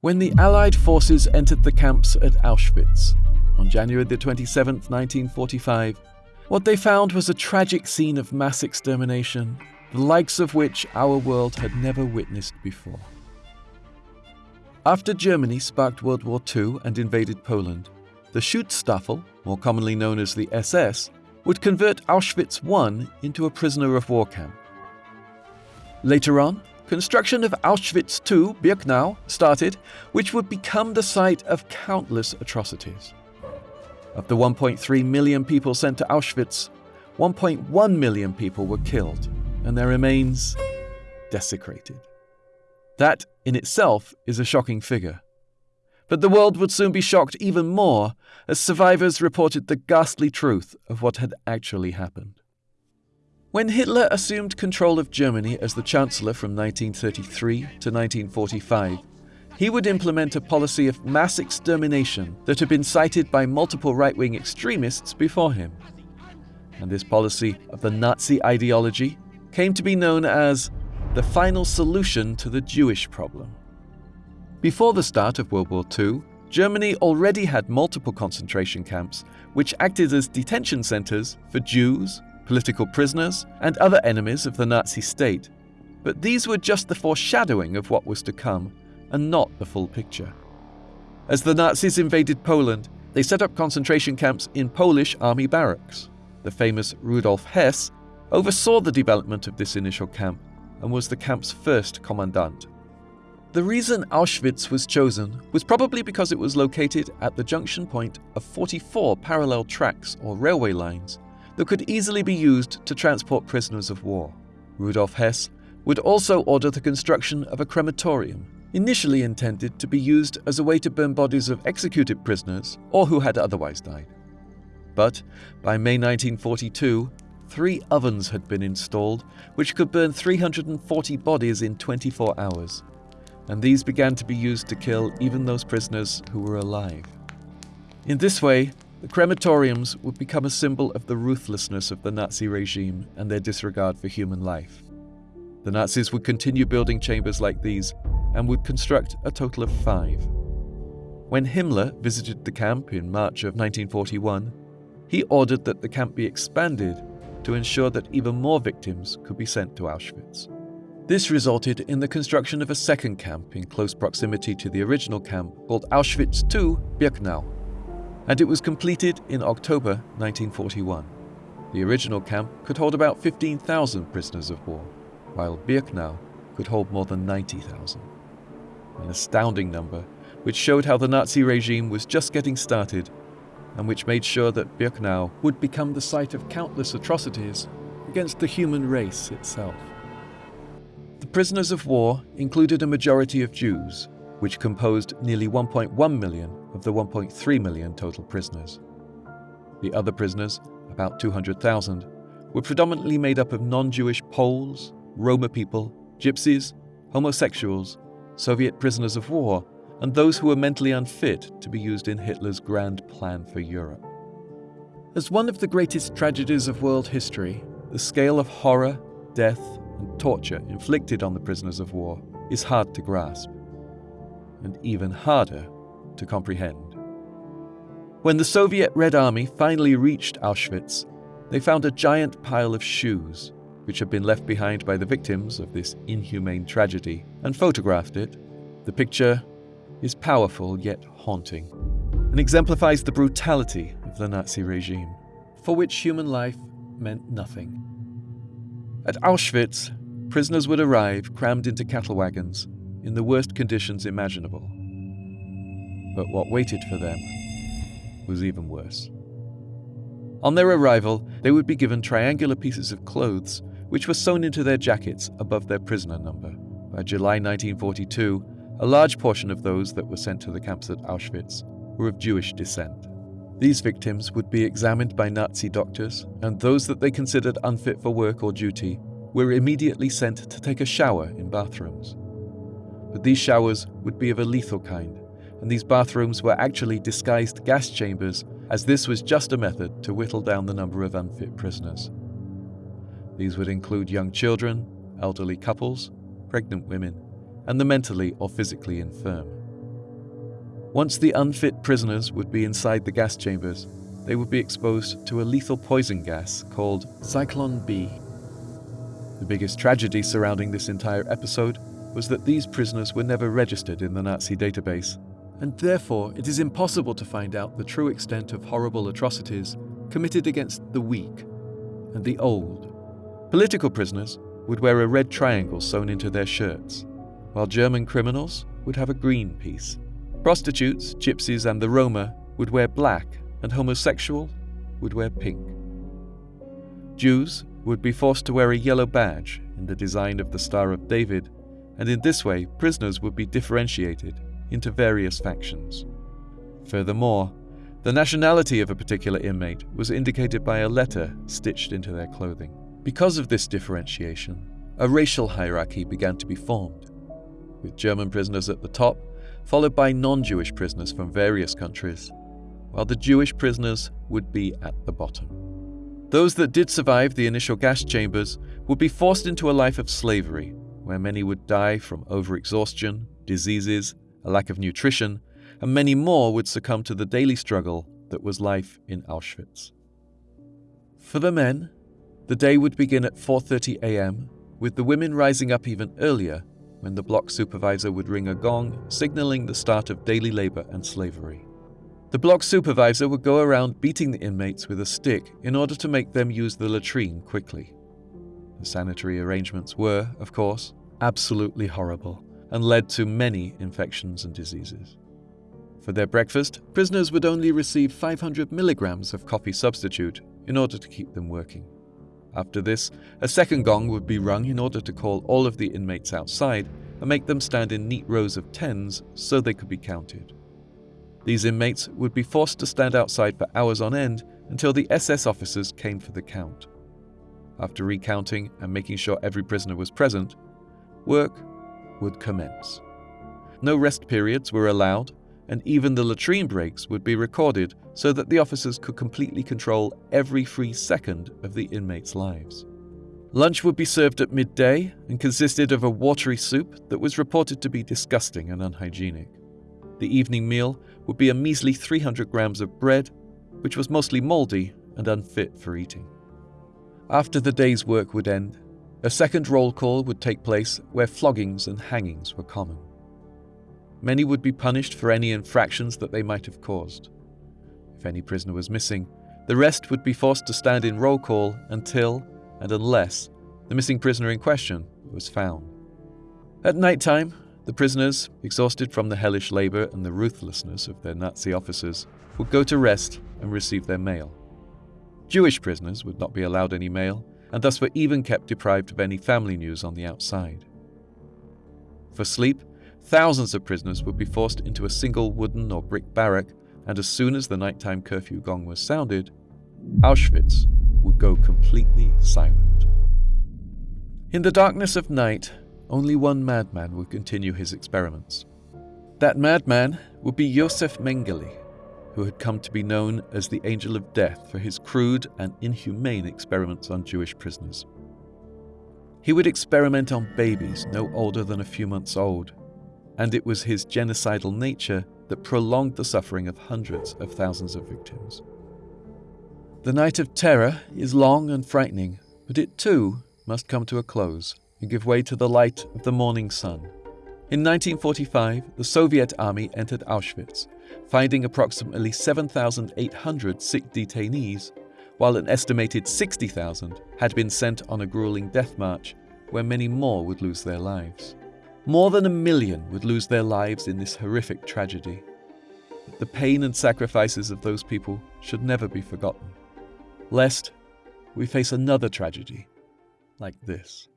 When the Allied forces entered the camps at Auschwitz on January the 27th, 1945, what they found was a tragic scene of mass extermination, the likes of which our world had never witnessed before. After Germany sparked World War II and invaded Poland, the Schutzstaffel, more commonly known as the SS, would convert Auschwitz I into a prisoner of war camp. Later on, construction of Auschwitz II, Birkenau, started, which would become the site of countless atrocities. Of the 1.3 million people sent to Auschwitz, 1.1 million people were killed, and their remains desecrated. That, in itself, is a shocking figure. But the world would soon be shocked even more as survivors reported the ghastly truth of what had actually happened. When Hitler assumed control of Germany as the Chancellor from 1933 to 1945, he would implement a policy of mass extermination that had been cited by multiple right wing extremists before him. And this policy of the Nazi ideology came to be known as the final solution to the Jewish problem. Before the start of World War II, Germany already had multiple concentration camps which acted as detention centers for Jews, political prisoners, and other enemies of the Nazi state. But these were just the foreshadowing of what was to come and not the full picture. As the Nazis invaded Poland, they set up concentration camps in Polish army barracks. The famous Rudolf Hess oversaw the development of this initial camp and was the camp's first commandant. The reason Auschwitz was chosen was probably because it was located at the junction point of 44 parallel tracks or railway lines that could easily be used to transport prisoners of war. Rudolf Hess would also order the construction of a crematorium initially intended to be used as a way to burn bodies of executed prisoners or who had otherwise died. But by May 1942, three ovens had been installed which could burn 340 bodies in 24 hours, and these began to be used to kill even those prisoners who were alive. In this way, the crematoriums would become a symbol of the ruthlessness of the Nazi regime and their disregard for human life. The Nazis would continue building chambers like these and would construct a total of five. When Himmler visited the camp in March of 1941, he ordered that the camp be expanded to ensure that even more victims could be sent to Auschwitz. This resulted in the construction of a second camp in close proximity to the original camp called Auschwitz II Birkenau, and it was completed in October 1941. The original camp could hold about 15,000 prisoners of war, while Birkenau could hold more than 90,000 an astounding number, which showed how the Nazi regime was just getting started and which made sure that Birkenau would become the site of countless atrocities against the human race itself. The prisoners of war included a majority of Jews, which composed nearly 1.1 million of the 1.3 million total prisoners. The other prisoners, about 200,000, were predominantly made up of non Jewish Poles, Roma people, Gypsies, homosexuals, Soviet prisoners of war, and those who were mentally unfit to be used in Hitler's grand plan for Europe. As one of the greatest tragedies of world history, the scale of horror, death, and torture inflicted on the prisoners of war is hard to grasp, and even harder to comprehend. When the Soviet Red Army finally reached Auschwitz, they found a giant pile of shoes which had been left behind by the victims of this inhumane tragedy, and photographed it. The picture is powerful yet haunting, and exemplifies the brutality of the Nazi regime, for which human life meant nothing. At Auschwitz, prisoners would arrive crammed into cattle wagons in the worst conditions imaginable. But what waited for them was even worse. On their arrival, they would be given triangular pieces of clothes which were sewn into their jackets above their prisoner number. By July 1942, a large portion of those that were sent to the camps at Auschwitz were of Jewish descent. These victims would be examined by Nazi doctors, and those that they considered unfit for work or duty were immediately sent to take a shower in bathrooms. But these showers would be of a lethal kind, and these bathrooms were actually disguised gas chambers, as this was just a method to whittle down the number of unfit prisoners. These would include young children, elderly couples, pregnant women, and the mentally or physically infirm. Once the unfit prisoners would be inside the gas chambers, they would be exposed to a lethal poison gas called Zyklon B. The biggest tragedy surrounding this entire episode was that these prisoners were never registered in the Nazi database, and therefore it is impossible to find out the true extent of horrible atrocities committed against the weak and the old. Political prisoners would wear a red triangle sewn into their shirts, while German criminals would have a green piece. Prostitutes, gypsies, and the Roma would wear black, and homosexual would wear pink. Jews would be forced to wear a yellow badge in the design of the Star of David, and in this way prisoners would be differentiated into various factions. Furthermore, the nationality of a particular inmate was indicated by a letter stitched into their clothing. Because of this differentiation, a racial hierarchy began to be formed, with German prisoners at the top, followed by non Jewish prisoners from various countries, while the Jewish prisoners would be at the bottom. Those that did survive the initial gas chambers would be forced into a life of slavery, where many would die from overexhaustion, diseases, a lack of nutrition, and many more would succumb to the daily struggle that was life in Auschwitz. For the men, the day would begin at 4:30 a.m., with the women rising up even earlier when the block supervisor would ring a gong signaling the start of daily labor and slavery. The block supervisor would go around beating the inmates with a stick in order to make them use the latrine quickly. The sanitary arrangements were, of course, absolutely horrible and led to many infections and diseases. For their breakfast, prisoners would only receive 500 milligrams of coffee substitute in order to keep them working. After this, a second gong would be rung in order to call all of the inmates outside and make them stand in neat rows of tens so they could be counted. These inmates would be forced to stand outside for hours on end until the SS officers came for the count. After recounting and making sure every prisoner was present, work would commence. No rest periods were allowed, and even the latrine breaks would be recorded so that the officers could completely control every free second of the inmates' lives. Lunch would be served at midday and consisted of a watery soup that was reported to be disgusting and unhygienic. The evening meal would be a measly 300 grams of bread, which was mostly mouldy and unfit for eating. After the day's work would end, a second roll call would take place where floggings and hangings were common. Many would be punished for any infractions that they might have caused. If any prisoner was missing, the rest would be forced to stand in roll call until and unless the missing prisoner in question was found. At night time, the prisoners, exhausted from the hellish labour and the ruthlessness of their Nazi officers, would go to rest and receive their mail. Jewish prisoners would not be allowed any mail, and thus were even kept deprived of any family news on the outside. For sleep, thousands of prisoners would be forced into a single wooden or brick barrack, and as soon as the nighttime curfew gong was sounded, Auschwitz would go completely silent. In the darkness of night, only one madman would continue his experiments. That madman would be Josef Mengele, who had come to be known as the Angel of Death for his crude and inhumane experiments on Jewish prisoners. He would experiment on babies no older than a few months old, and it was his genocidal nature that prolonged the suffering of hundreds of thousands of victims. The night of terror is long and frightening, but it too must come to a close and give way to the light of the morning sun. In 1945, the Soviet army entered Auschwitz finding approximately 7,800 sick detainees, while an estimated 60,000 had been sent on a grueling death march where many more would lose their lives. More than a million would lose their lives in this horrific tragedy. The pain and sacrifices of those people should never be forgotten, lest we face another tragedy like this.